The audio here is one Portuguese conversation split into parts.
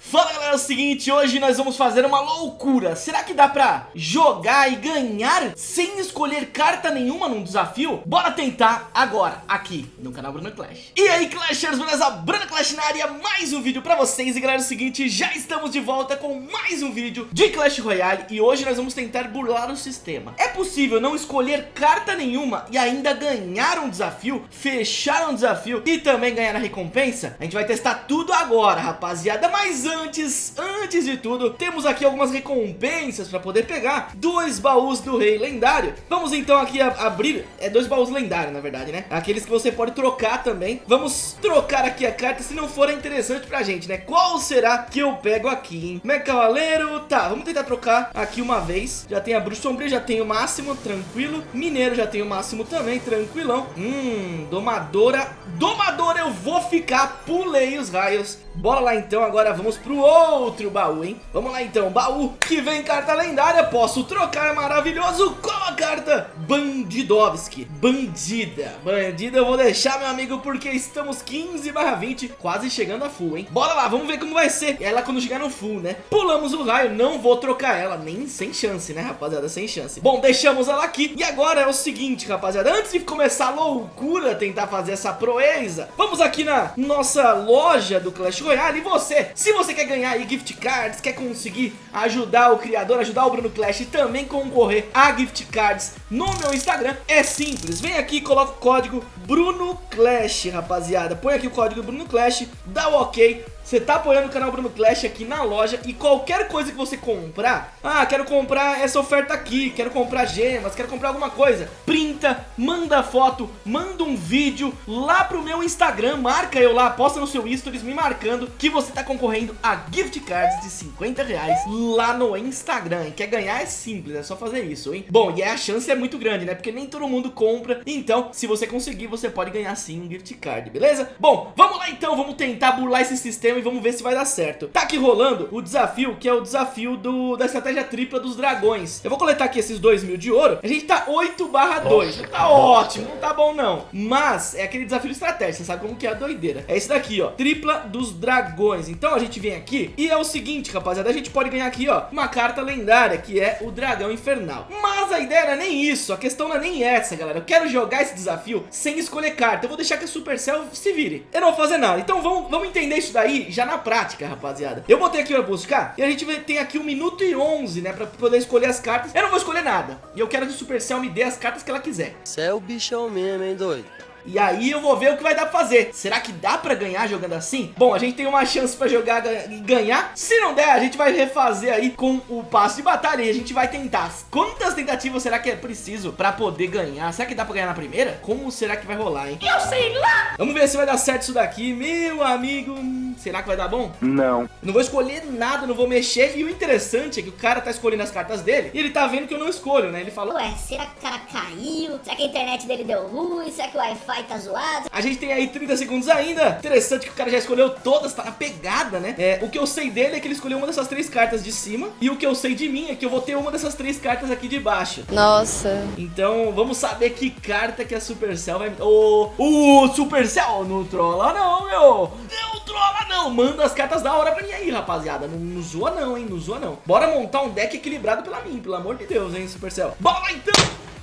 Fala galera, é o seguinte, hoje nós vamos fazer uma loucura Será que dá pra jogar e ganhar sem escolher carta nenhuma num desafio? Bora tentar agora, aqui no canal Bruno Clash E aí Clashers, beleza? Bruno Clash na área, mais um vídeo pra vocês E galera, é o seguinte, já estamos de volta com mais um vídeo de Clash Royale E hoje nós vamos tentar burlar o sistema É possível não escolher carta nenhuma e ainda ganhar um desafio, fechar um desafio e também ganhar a recompensa? A gente vai testar tudo agora, rapaziada, mas antes, antes de tudo, temos aqui algumas recompensas para poder pegar dois baús do rei lendário. Vamos então aqui abrir, é dois baús lendários na verdade, né? Aqueles que você pode trocar também. Vamos trocar aqui a carta se não for interessante pra gente, né? Qual será que eu pego aqui, hein? Mega Cavaleiro, tá, vamos tentar trocar aqui uma vez. Já tem a Bruxa Sombria, já tem o máximo, tranquilo. Mineiro já tem o máximo também, tranquilão. Hum, Domadora. Domadora eu vou ficar, pulei os raios. Bora lá então, agora vamos pro outro baú, hein? Vamos lá então, baú que vem carta lendária, posso trocar, maravilhoso. Qual a carta? Bandidovski, bandida. Bandida eu vou deixar, meu amigo, porque estamos 15 barra 20, quase chegando a full, hein? Bora lá, vamos ver como vai ser ela quando chegar no full, né? Pulamos o raio, não vou trocar ela, nem sem chance, né, rapaziada? Sem chance. Bom, deixamos ela aqui. E agora é o seguinte, rapaziada, antes de começar a loucura tentar fazer essa proeza, vamos aqui na nossa loja do Clash Royale. E você, se você quer ganhar aí gift cards, quer conseguir ajudar o criador, ajudar o Bruno Clash e também concorrer a gift cards no meu Instagram, é simples. Vem aqui e coloca o código Bruno Clash, rapaziada. Põe aqui o código Bruno Clash, dá o ok você tá apoiando o canal Bruno Clash aqui na loja e qualquer coisa que você comprar, ah, quero comprar essa oferta aqui, quero comprar gemas, quero comprar alguma coisa, printa, manda foto, manda um vídeo lá pro meu Instagram, marca eu lá, posta no seu stories me marcando que você tá concorrendo a gift cards de 50 reais lá no Instagram. E quer ganhar é simples, é só fazer isso, hein? Bom, e a chance é muito grande, né? Porque nem todo mundo compra, então se você conseguir, você pode ganhar sim um gift card, beleza? Bom, vamos lá então, vamos tentar burlar esse sistema e vamos ver se vai dar certo. Tá aqui rolando o desafio, que é o desafio do, da estratégia tripla dos dragões. Eu vou coletar aqui esses 2 mil de ouro. A gente tá 8 barra 2. Não tá ótimo, não tá bom não. Mas é aquele desafio de estratégia, você sabe como que é a doideira. É esse daqui, ó. Tripla dos dragões. Então a gente vem aqui e é o seguinte, rapaziada. A gente pode ganhar aqui, ó, uma carta lendária, que é o dragão infernal. Mas a ideia não é nem isso. A questão não é nem essa, galera. Eu quero jogar esse desafio sem escolher carta. Eu vou deixar que a Supercell se vire. Eu não vou fazer nada. Então vamos, vamos entender isso daí já na prática, rapaziada. Eu botei aqui pra buscar e a gente tem aqui um minuto e 11, né, pra poder escolher as cartas. Eu não vou escolher nada. E eu quero que o Supercell me dê as cartas que ela quiser. Você é o bichão mesmo, hein, doido? E aí eu vou ver o que vai dar pra fazer. Será que dá pra ganhar jogando assim? Bom, a gente tem uma chance pra jogar e ganhar. Se não der, a gente vai refazer aí com o passo de batalha e a gente vai tentar. Quantas tentativas será que é preciso pra poder ganhar? Será que dá pra ganhar na primeira? Como será que vai rolar, hein? Eu sei lá! Vamos ver se vai dar certo isso daqui, meu amigo. Será que vai dar bom? Não. Não vou escolher nada, não vou mexer. E o interessante é que o cara tá escolhendo as cartas dele e ele tá vendo que eu não escolho, né? Ele falou... Ué, será que o cara caiu? Será que a internet dele deu ruim? Será que o Wi-Fi tá zoado? A gente tem aí 30 segundos ainda. Interessante que o cara já escolheu todas, tá na pegada, né? É, o que eu sei dele é que ele escolheu uma dessas três cartas de cima. E o que eu sei de mim é que eu vou ter uma dessas três cartas aqui de baixo. Nossa. Então, vamos saber que carta que a Supercell vai... Ô, oh, o Supercell não trola não, meu. Não trola não. Manda as cartas da hora pra mim aí, rapaziada. Não, não zoa não, hein? Não zoa não. Bora montar um deck equilibrado pela mim, pelo amor de Deus, hein, Supercell. Bora então.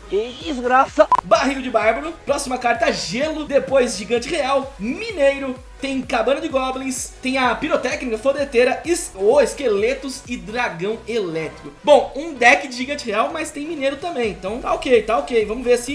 Que desgraça! Barril de Bárbaro. Próxima carta, Gelo. Depois, Gigante Real. Mineiro tem Cabana de Goblins, tem a Pirotécnica, Fodeteira, es oh, Esqueletos e Dragão Elétrico. Bom, um deck de Gigante Real, mas tem Mineiro também, então tá ok, tá ok. Vamos ver se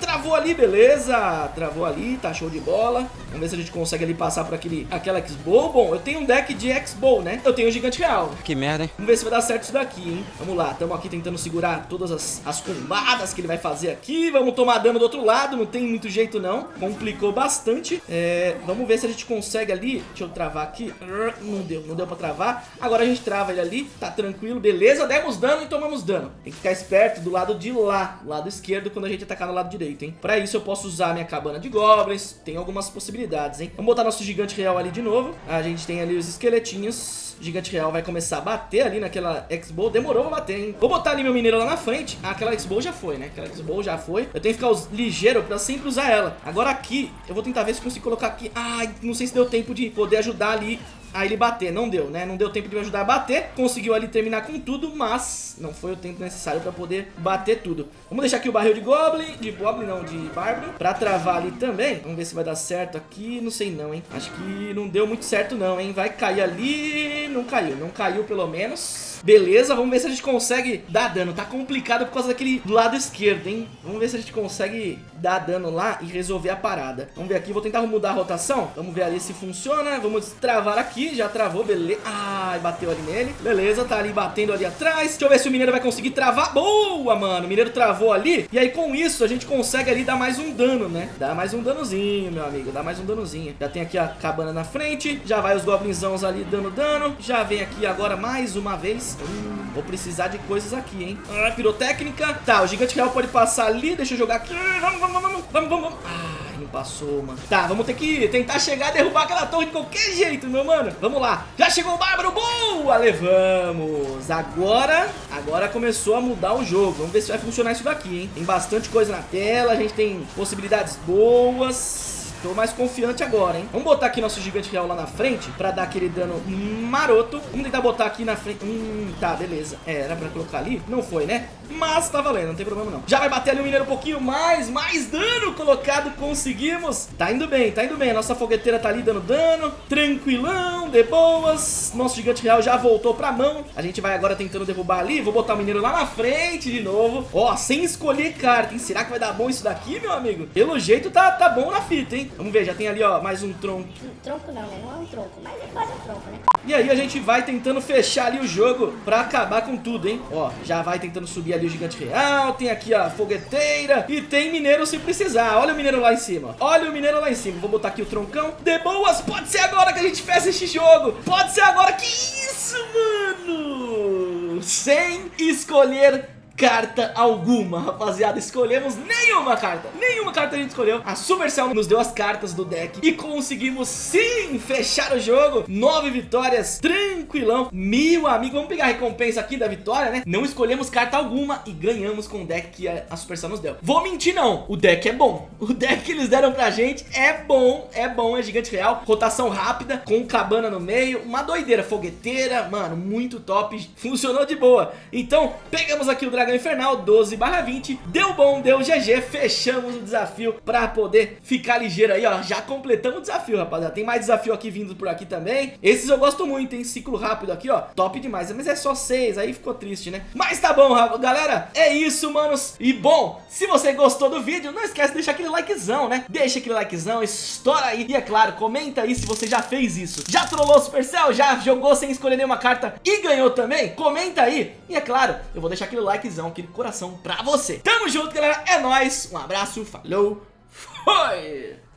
travou ali, beleza. Travou ali, tá show de bola. Vamos ver se a gente consegue ali passar por aquele, aquela X-Bow. Bom, eu tenho um deck de X-Bow, né? Eu tenho o Gigante Real. Que merda, hein? Vamos ver se vai dar certo isso daqui, hein? Vamos lá, estamos aqui tentando segurar todas as, as combadas que ele vai fazer aqui. Vamos tomar dano do outro lado, não tem muito jeito não. Complicou bastante. É, vamos ver ver se a gente consegue ali. Deixa eu travar aqui. Não deu, não deu pra travar. Agora a gente trava ele ali. Tá tranquilo, beleza. Demos dano e tomamos dano. Tem que ficar esperto do lado de lá, lado esquerdo, quando a gente atacar no lado direito, hein. Pra isso eu posso usar minha cabana de goblins. Tem algumas possibilidades, hein. Vamos botar nosso gigante real ali de novo. A gente tem ali os esqueletinhos. Gigante Real vai começar a bater ali naquela X-Bow. Demorou pra bater, hein? Vou botar ali meu mineiro lá na frente. Ah, aquela X-Bow já foi, né? Aquela X-Bow já foi. Eu tenho que ficar ligeiro pra sempre usar ela. Agora aqui, eu vou tentar ver se consigo colocar aqui. Ai, não sei se deu tempo de poder ajudar ali a ele bater. Não deu, né? Não deu tempo de me ajudar a bater. Conseguiu ali terminar com tudo, mas não foi o tempo necessário pra poder bater tudo. Vamos deixar aqui o barril de Goblin, de Goblin não, de Bárbaro, pra travar ali também. Vamos ver se vai dar certo aqui, não sei não, hein. Acho que não deu muito certo não, hein. Vai cair ali, não caiu, não caiu pelo menos. Beleza, vamos ver se a gente consegue dar dano. Tá complicado por causa daquele lado esquerdo, hein? Vamos ver se a gente consegue dar dano lá e resolver a parada. Vamos ver aqui, vou tentar mudar a rotação. Vamos ver ali se funciona. Vamos travar aqui, já travou, beleza. Ai, bateu ali nele. Beleza, tá ali batendo ali atrás. Deixa eu ver se o mineiro vai conseguir travar. Boa, mano. O mineiro travou ali. E aí com isso a gente consegue ali dar mais um dano, né? Dá mais um danozinho, meu amigo. Dá mais um danozinho. Já tem aqui a cabana na frente. Já vai os goblinzãos ali dando dano. Já vem aqui agora mais uma vez. Hum, vou precisar de coisas aqui, hein? Ah, pirotécnica. Tá, o gigante real pode passar ali. Deixa eu jogar aqui. Vamos, vamos, vamos, vamos, vamos. Ai, não passou, mano. Tá, vamos ter que tentar chegar e derrubar aquela torre de qualquer jeito, meu mano. Vamos lá. Já chegou o Bárbaro. Boa, levamos. Agora, agora começou a mudar o jogo. Vamos ver se vai funcionar isso daqui, hein? Tem bastante coisa na tela. A gente tem possibilidades boas. Tô mais confiante agora, hein? Vamos botar aqui nosso gigante real lá na frente pra dar aquele dano maroto. Vamos tentar botar aqui na frente. Hum, tá, beleza. É, era pra colocar ali? Não foi, né? Mas tá valendo, não tem problema não. Já vai bater ali o mineiro um pouquinho mais. Mais dano colocado, conseguimos. Tá indo bem, tá indo bem. A nossa fogueteira tá ali dando dano. Tranquilão, de boas. Nosso gigante real já voltou pra mão. A gente vai agora tentando derrubar ali. Vou botar o mineiro lá na frente de novo. Ó, sem escolher carta, hein? Será que vai dar bom isso daqui, meu amigo? Pelo jeito tá, tá bom na fita, hein? Vamos ver, já tem ali, ó, mais um tronco. Um tronco não? Não é um tronco, mas é quase um tronco, né? E aí a gente vai tentando fechar ali o jogo pra acabar com tudo, hein? Ó, já vai tentando subir ali o gigante real, tem aqui a fogueteira e tem mineiro se precisar. Olha o mineiro lá em cima, olha o mineiro lá em cima. Vou botar aqui o troncão. De boas, pode ser agora que a gente fecha esse jogo. Pode ser agora. Que isso, mano? Sem escolher carta alguma, rapaziada. Escolhemos nenhuma carta. Nenhuma carta a gente escolheu. A Supercell nos deu as cartas do deck e conseguimos sim fechar o jogo. Nove vitórias, tranquilão. Meu amigo, vamos pegar a recompensa aqui da vitória, né? Não escolhemos carta alguma e ganhamos com o deck que a Supercell nos deu. Vou mentir não, o deck é bom. O deck que eles deram pra gente é bom, é bom, é gigante real. Rotação rápida, com cabana no meio, uma doideira, fogueteira, mano, muito top. Funcionou de boa. Então, pegamos aqui o Dragão Dragão Infernal 12 barra 20 Deu bom, deu GG, fechamos o desafio Pra poder ficar ligeiro aí, ó. Já completamos o desafio, rapaziada. Tem mais desafio aqui vindo por aqui também. Esses eu gosto muito, tem ciclo rápido aqui, ó. Top demais, mas é só 6, aí ficou triste, né? Mas tá bom, galera, é isso, manos. E bom, se você gostou do vídeo Não esquece de deixar aquele likezão, né? Deixa aquele likezão, estoura aí. E é claro, comenta aí se você já fez isso. Já trollou o Supercell, já jogou sem escolher nenhuma carta E ganhou também? Comenta aí. E é claro, eu vou deixar aquele likezão aquele coração pra você. Tamo junto, galera. É nóis. Um abraço. Falou. Foi.